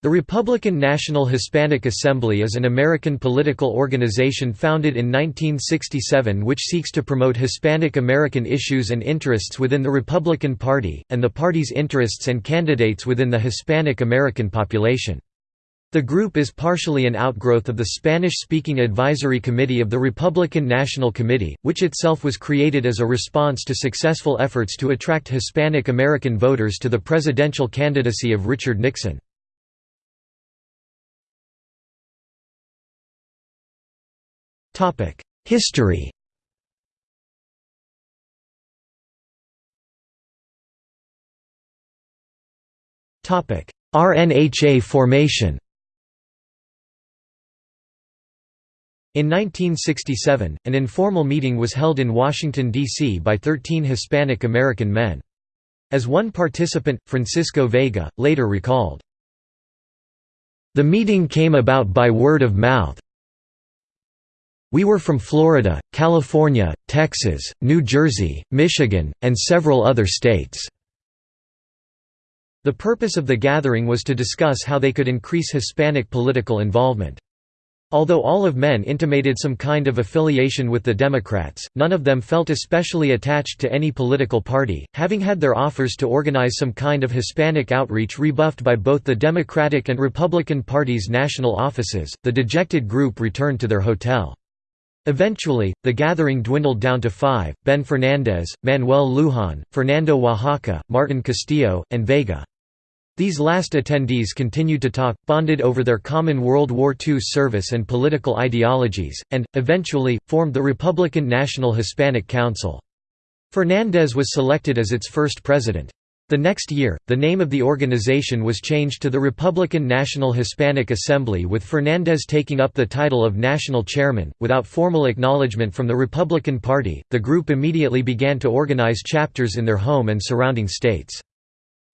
The Republican National Hispanic Assembly is an American political organization founded in 1967 which seeks to promote Hispanic American issues and interests within the Republican Party, and the party's interests and candidates within the Hispanic American population. The group is partially an outgrowth of the Spanish-speaking advisory committee of the Republican National Committee, which itself was created as a response to successful efforts to attract Hispanic American voters to the presidential candidacy of Richard Nixon. History RNHA formation In 1967, an informal meeting was held in Washington, D.C. by 13 Hispanic American men. As one participant, Francisco Vega, later recalled, The meeting came about by word of mouth, we were from Florida, California, Texas, New Jersey, Michigan, and several other states. The purpose of the gathering was to discuss how they could increase Hispanic political involvement. Although all of men intimated some kind of affiliation with the Democrats, none of them felt especially attached to any political party, having had their offers to organize some kind of Hispanic outreach rebuffed by both the Democratic and Republican parties' national offices. The dejected group returned to their hotel. Eventually, the gathering dwindled down to five, Ben Fernandez, Manuel Lujan, Fernando Oaxaca, Martin Castillo, and Vega. These last attendees continued to talk, bonded over their common World War II service and political ideologies, and, eventually, formed the Republican National Hispanic Council. Fernandez was selected as its first president. The next year, the name of the organization was changed to the Republican National Hispanic Assembly with Fernandez taking up the title of national chairman. Without formal acknowledgement from the Republican Party, the group immediately began to organize chapters in their home and surrounding states.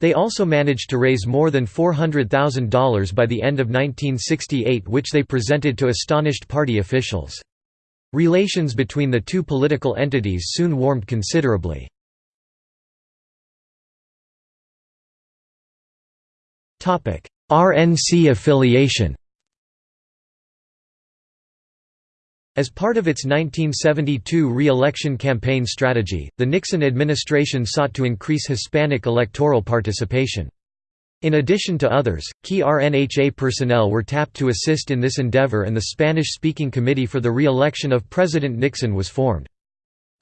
They also managed to raise more than $400,000 by the end of 1968 which they presented to astonished party officials. Relations between the two political entities soon warmed considerably. RNC affiliation As part of its 1972 re-election campaign strategy, the Nixon administration sought to increase Hispanic electoral participation. In addition to others, key RNHA personnel were tapped to assist in this endeavor and the Spanish-speaking Committee for the Re-Election of President Nixon was formed.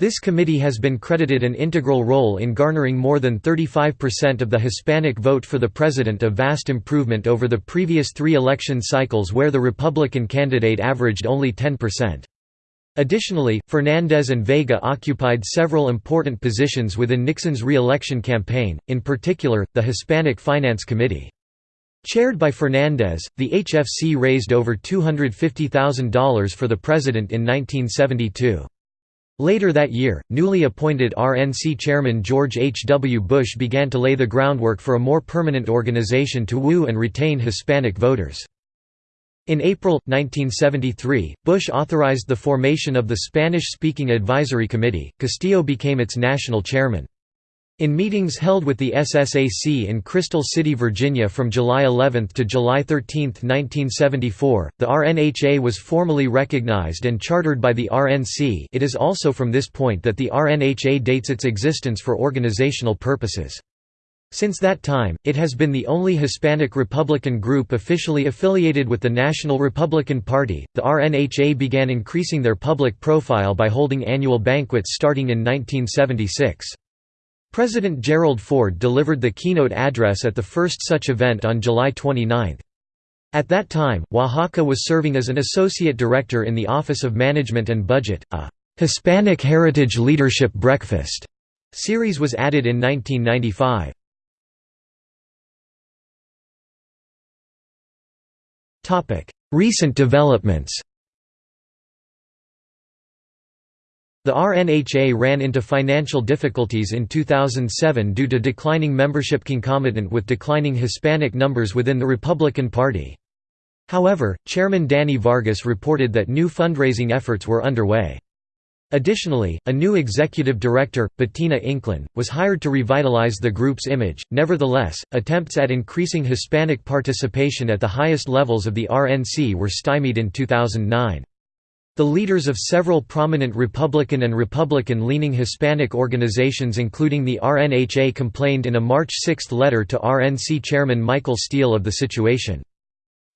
This committee has been credited an integral role in garnering more than 35% of the Hispanic vote for the president a vast improvement over the previous three election cycles where the Republican candidate averaged only 10%. Additionally, Fernandez and Vega occupied several important positions within Nixon's re-election campaign, in particular, the Hispanic Finance Committee. Chaired by Fernandez, the HFC raised over $250,000 for the president in 1972. Later that year, newly appointed RNC chairman George H. W. Bush began to lay the groundwork for a more permanent organization to woo and retain Hispanic voters. In April, 1973, Bush authorized the formation of the Spanish-speaking Advisory Committee. Castillo became its national chairman. In meetings held with the SSAC in Crystal City, Virginia from July 11 to July 13, 1974, the RNHA was formally recognized and chartered by the RNC it is also from this point that the RNHA dates its existence for organizational purposes. Since that time, it has been the only Hispanic Republican group officially affiliated with the National Republican Party. The RNHA began increasing their public profile by holding annual banquets starting in 1976. President Gerald Ford delivered the keynote address at the first such event on July 29. At that time, Oaxaca was serving as an associate director in the Office of Management and Budget. A Hispanic Heritage Leadership Breakfast series was added in 1995. Recent developments The RNHA ran into financial difficulties in 2007 due to declining membership concomitant with declining Hispanic numbers within the Republican Party. However, Chairman Danny Vargas reported that new fundraising efforts were underway. Additionally, a new executive director, Bettina Inclán, was hired to revitalize the group's image. Nevertheless, attempts at increasing Hispanic participation at the highest levels of the RNC were stymied in 2009. The leaders of several prominent Republican and Republican-leaning Hispanic organizations including the RNHA complained in a March 6 letter to RNC chairman Michael Steele of the situation.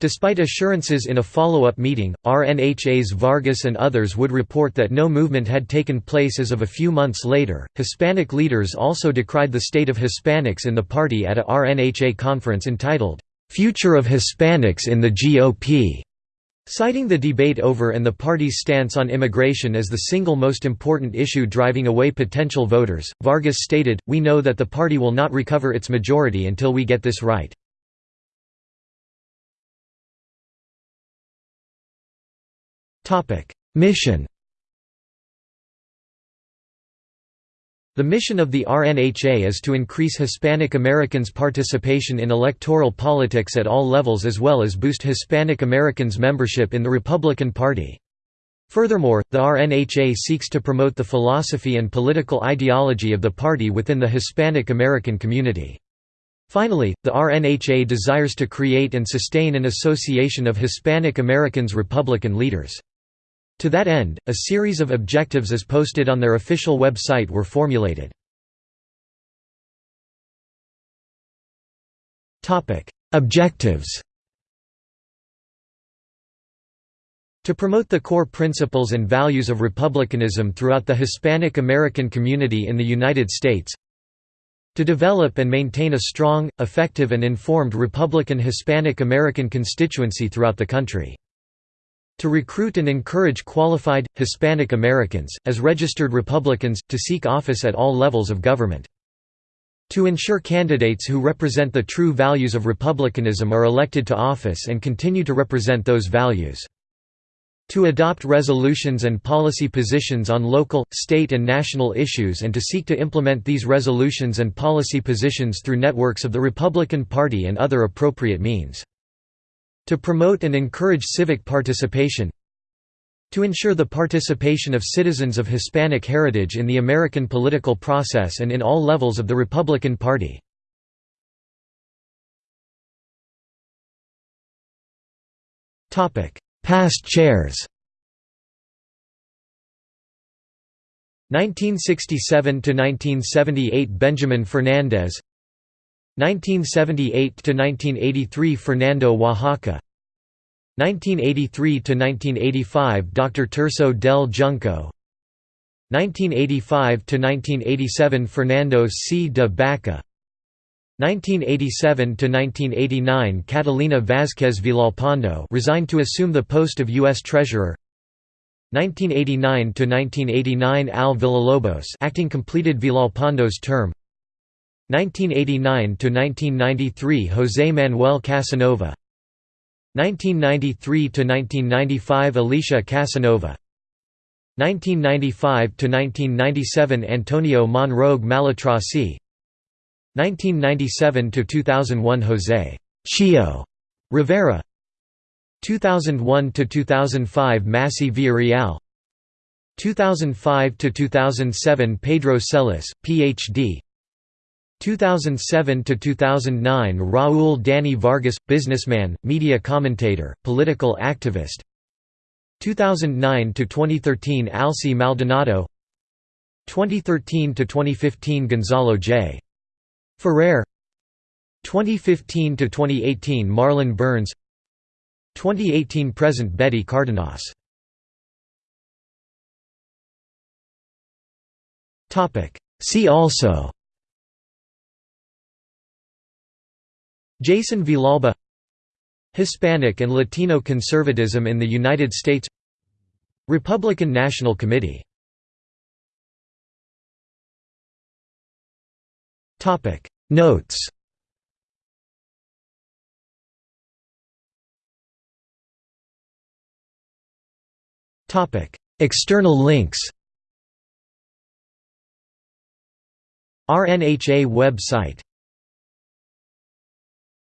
Despite assurances in a follow-up meeting, RNHA's Vargas and others would report that no movement had taken place as of a few months later. Hispanic leaders also decried the state of Hispanics in the party at a RNHA conference entitled, Future of Hispanics in the GOP. Citing the debate over and the party's stance on immigration as the single most important issue driving away potential voters, Vargas stated, We know that the party will not recover its majority until we get this right. Mission The mission of the RNHA is to increase Hispanic Americans' participation in electoral politics at all levels as well as boost Hispanic Americans' membership in the Republican Party. Furthermore, the RNHA seeks to promote the philosophy and political ideology of the party within the Hispanic American community. Finally, the RNHA desires to create and sustain an association of Hispanic Americans Republican leaders. To that end, a series of objectives as posted on their official website were formulated. Objectives. To promote the core principles and values of republicanism throughout the Hispanic American community in the United States. To develop and maintain a strong, effective and informed Republican Hispanic American constituency throughout the country to recruit and encourage qualified, Hispanic Americans, as registered Republicans, to seek office at all levels of government. To ensure candidates who represent the true values of republicanism are elected to office and continue to represent those values. To adopt resolutions and policy positions on local, state and national issues and to seek to implement these resolutions and policy positions through networks of the Republican Party and other appropriate means. To promote and encourage civic participation To ensure the participation of citizens of Hispanic heritage in the American political process and in all levels of the Republican Party. Past chairs 1967 to 1978 Benjamin Fernandez 1978–1983 Fernando Oaxaca 1983–1985 Dr. Tirso del Junco 1985–1987 Fernando C. de Baca 1987–1989 Catalina Vázquez Villalpando resigned to assume the post of U.S. Treasurer 1989–1989 Al Villalobos acting completed Villalpando's term 1989–1993 José Manuel Casanova. 1993–1995 Alicia Casanova. 1995–1997 Antonio Monroig Malatrasi 1997–2001 José Chio Rivera. 2001–2005 Massey Villarreal. 2005–2007 Pedro Celis, Ph.D. 2007 to 2009 Raúl Danny Vargas businessman, media commentator, political activist. 2009 to 2013 Alcy Maldonado. 2013 to 2015 Gonzalo J. Ferrer. 2015 to 2018 Marlon Burns. 2018 present Betty Cardenas. Topic. See also Jason Villalba Hispanic and Latino conservatism in the United States Republican National Committee. Notes. External links. RNHA website